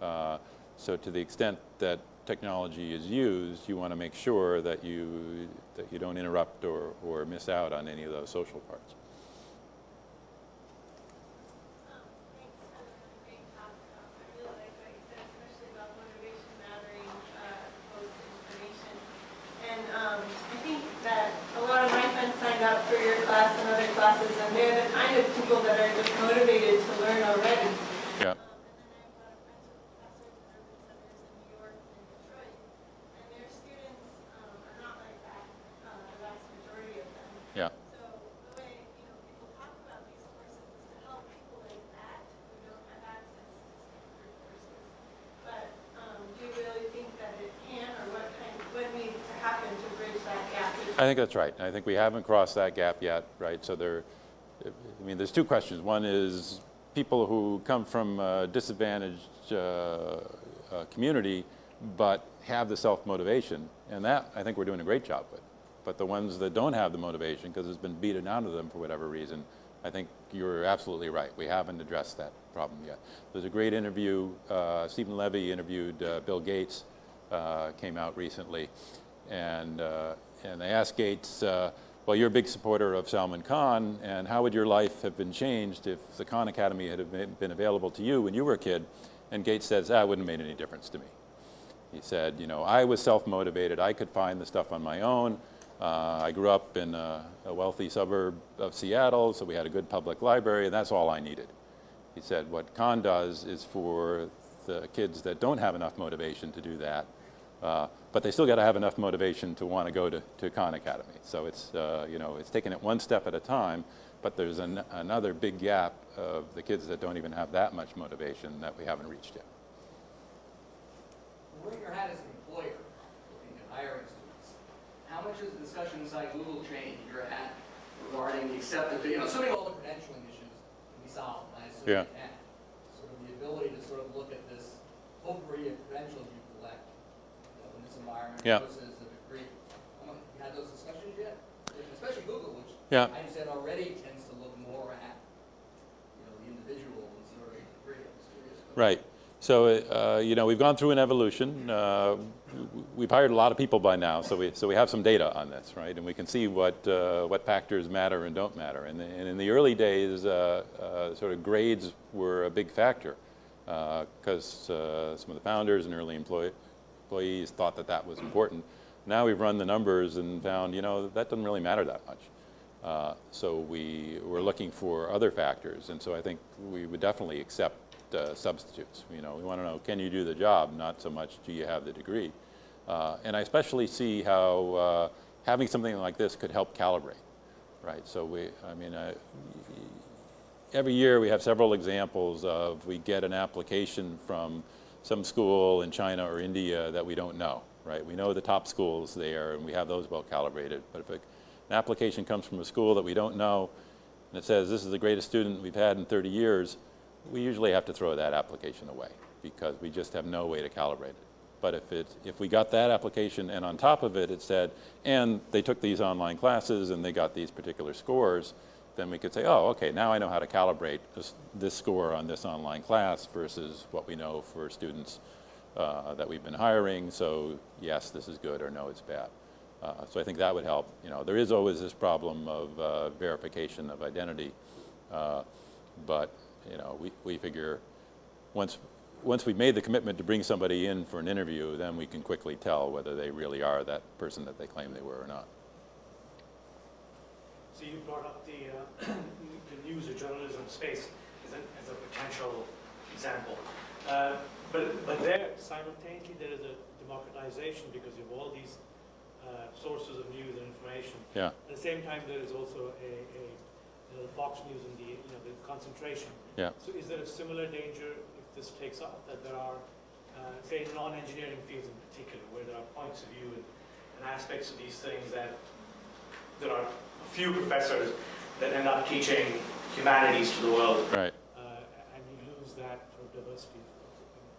Uh, so to the extent that technology is used, you want to make sure that you, that you don't interrupt or, or miss out on any of those social parts. Um, Thanks for a great talk. Um, I really like what you said, especially about motivation mattering uh, as opposed to information. And um, I think that a lot of my friends signed up for your class and other classes, and they're the kind of people that are just motivated to learn already. Yeah. Um, And then I have a lot of friends who are professors in urban centers in New York and Detroit, and their students um, are not like that, uh, the vast majority of them. Yeah. So the way, you know, people talk about these courses is to help people like that who don't have access to Stanford courses. But um, do you really think that it can, or what kind, what needs to happen to bridge that gap? I think that's right. I think we haven't crossed that gap yet, right? So there, I mean, there's two questions. One is people who come from a disadvantaged uh, uh, community but have the self-motivation, and that I think we're doing a great job with. But the ones that don't have the motivation because it's been beaten out of them for whatever reason, I think you're absolutely right. We haven't addressed that problem yet. There's a great interview, uh, Stephen Levy interviewed uh, Bill Gates, uh, came out recently, and, uh, and they asked Gates, uh, well, you're a big supporter of Salman Khan, and how would your life have been changed if the Khan Academy had been available to you when you were a kid? And Gates says, ah, it wouldn't have made any difference to me. He said, you know, I was self-motivated. I could find the stuff on my own. Uh, I grew up in a, a wealthy suburb of Seattle, so we had a good public library, and that's all I needed. He said, what Khan does is for the kids that don't have enough motivation to do that, uh, but they still got to have enough motivation to want to go to, to Khan Academy. So it's, uh, you know, it's taking it one step at a time, but there's an, another big gap of the kids that don't even have that much motivation that we haven't reached yet. Wearing your hat as an employer, looking at hiring students, how much has the discussion inside Google changed your hat regarding the acceptance, you know, assuming all the credentialing issues can be solved, I assume Yeah. Sort of the ability to sort of look at this potpourri of credentials you collect, you know, in this environment Yeah. versus the degree. You had those discussions yet? Especially Google, which Yeah. I understand already tends to look more at, you know, the individual and sort of degree. Right. So, uh, you know, we've gone through an evolution. Uh, we've hired a lot of people by now, so we, so we have some data on this, right? And we can see what, uh, what factors matter and don't matter. And, and in the early days, uh, uh, sort of grades were a big factor because uh, some of the founders and early employee, employees thought that that was important. Now we've run the numbers and found, you know, that doesn't really matter that much. Uh, so we were looking for other factors, and so I think we would definitely accept uh, substitutes. You know, we want to know, can you do the job, not so much do you have the degree. Uh, and I especially see how uh, having something like this could help calibrate, right? So we, I mean, every year we have several examples of we get an application from some school in China or India that we don't know, right? We know the top schools there and we have those well calibrated. But if an application comes from a school that we don't know and it says this is the greatest student we've had in 30 years, we usually have to throw that application away because we just have no way to calibrate it. But if, it, if we got that application and on top of it it said, and they took these online classes and they got these particular scores, then we could say, oh, okay, now I know how to calibrate this, this score on this online class versus what we know for students uh, that we've been hiring. So yes, this is good, or no, it's bad. Uh, so I think that would help. You know, there is always this problem of uh, verification of identity, uh, but you know, we, we figure once once we've made the commitment to bring somebody in for an interview, then we can quickly tell whether they really are that person that they claim they were or not. So you brought up the, uh, the news or journalism space as a, as a potential example. Uh, but, but there, simultaneously, there is a democratization because you have all these uh, sources of news and information. Yeah. At the same time, there is also a, a you know, the Fox News and the, you know, the concentration. Yeah. So is there a similar danger if this takes off, that there are uh, say non-engineering fields in particular, where there are points of view and, and aspects of these things that there are few professors that end up teaching humanities to the world, Right. uh, and you lose that for diversity.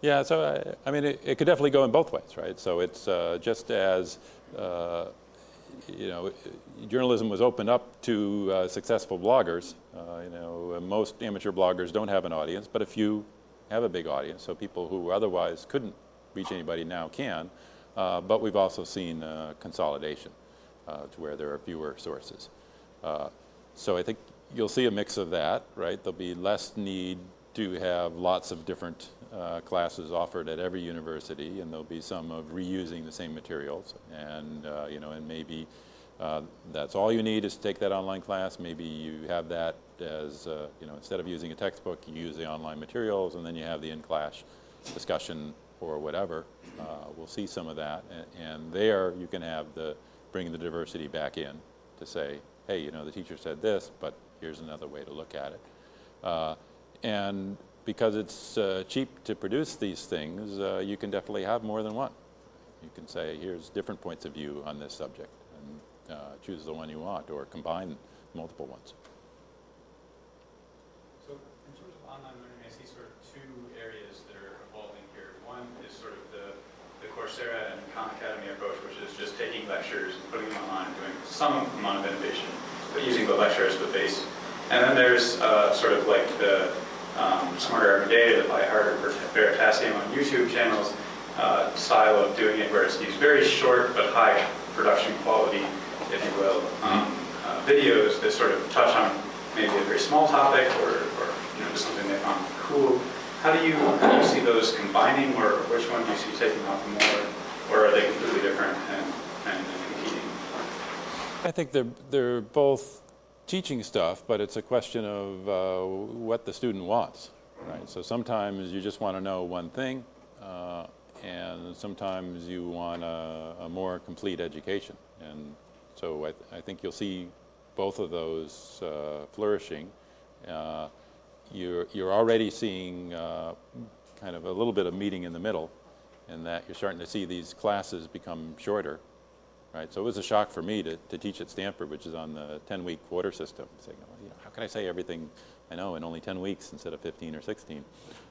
Yeah, so I, I mean, it, it could definitely go in both ways, right? So it's uh, just as, uh, you know, journalism was opened up to uh, successful bloggers. Uh, you know, most amateur bloggers don't have an audience, but a few have a big audience. So people who otherwise couldn't reach anybody now can. Uh, but we've also seen uh, consolidation uh, to where there are fewer sources. Uh, so I think you'll see a mix of that, right? There'll be less need to have lots of different uh, classes offered at every university, and there'll be some of reusing the same materials, and uh, you know, and maybe uh, that's all you need is to take that online class. Maybe you have that as uh, you know, instead of using a textbook, you use the online materials, and then you have the in-class discussion or whatever. Uh, we'll see some of that, and, and there you can have the bring the diversity back in to say, hey, you know, the teacher said this, but here's another way to look at it. Uh, and because it's uh, cheap to produce these things, uh, you can definitely have more than one. You can say, here's different points of view on this subject, and uh, choose the one you want, or combine multiple ones. So in terms of online learning, I see sort of two areas that are evolving here. One is sort of the, the Coursera and Khan Academy approach, which is just taking lectures and putting them online, doing some amount of innovation, but using the lecture as the base. And then there's uh, sort of like the um, Smarter Every Day, the Vi Hart or Veritasium on YouTube channels uh, style of doing it, where it's these very short but high production quality, if you will, um, uh, videos that sort of touch on maybe a very small topic or, or you know, just something they found cool. How do you, how do you see those combining, or which one do you see taking off more, or are they completely different and, and? I think they're, they're both teaching stuff, but it's a question of uh, what the student wants, right? So sometimes you just want to know one thing, uh, and sometimes you want a, a more complete education. And so I, th I think you'll see both of those uh, flourishing. Uh, you're, you're already seeing uh, kind of a little bit of meeting in the middle, in that you're starting to see these classes become shorter, right? So it was a shock for me to, to teach at Stanford, which is on the 10-week quarter system. Saying, you know, how can I say everything I know in only 10 weeks instead of 15 or 16?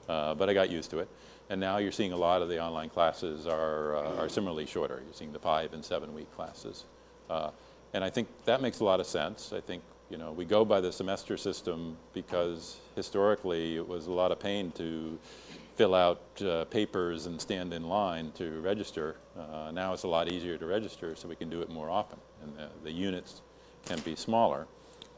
Uh, but I got used to it. And now you're seeing a lot of the online classes are, uh, are similarly shorter. You're seeing the five and seven week classes. Uh, and I think that makes a lot of sense. I think, you know, we go by the semester system because historically it was a lot of pain to fill out uh, papers and stand in line to register. Uh, now it's a lot easier to register, so we can do it more often, and the, the units can be smaller.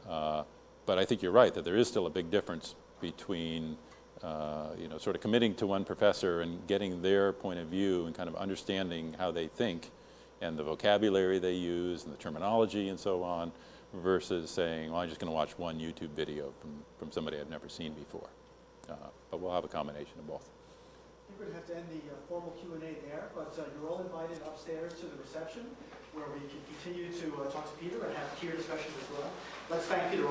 Uh, but I think you're right that there is still a big difference between, uh, you know, sort of committing to one professor and getting their point of view and kind of understanding how they think and the vocabulary they use and the terminology and so on, versus saying, well, I'm just going to watch one YouTube video from, from somebody I've never seen before. But we'll have a combination of both. I think we're going to have to end the uh, formal Q and A there, but uh, you're all invited upstairs to the reception where we can continue to uh, talk to Peter and have peer discussions as well. Let's thank Peter.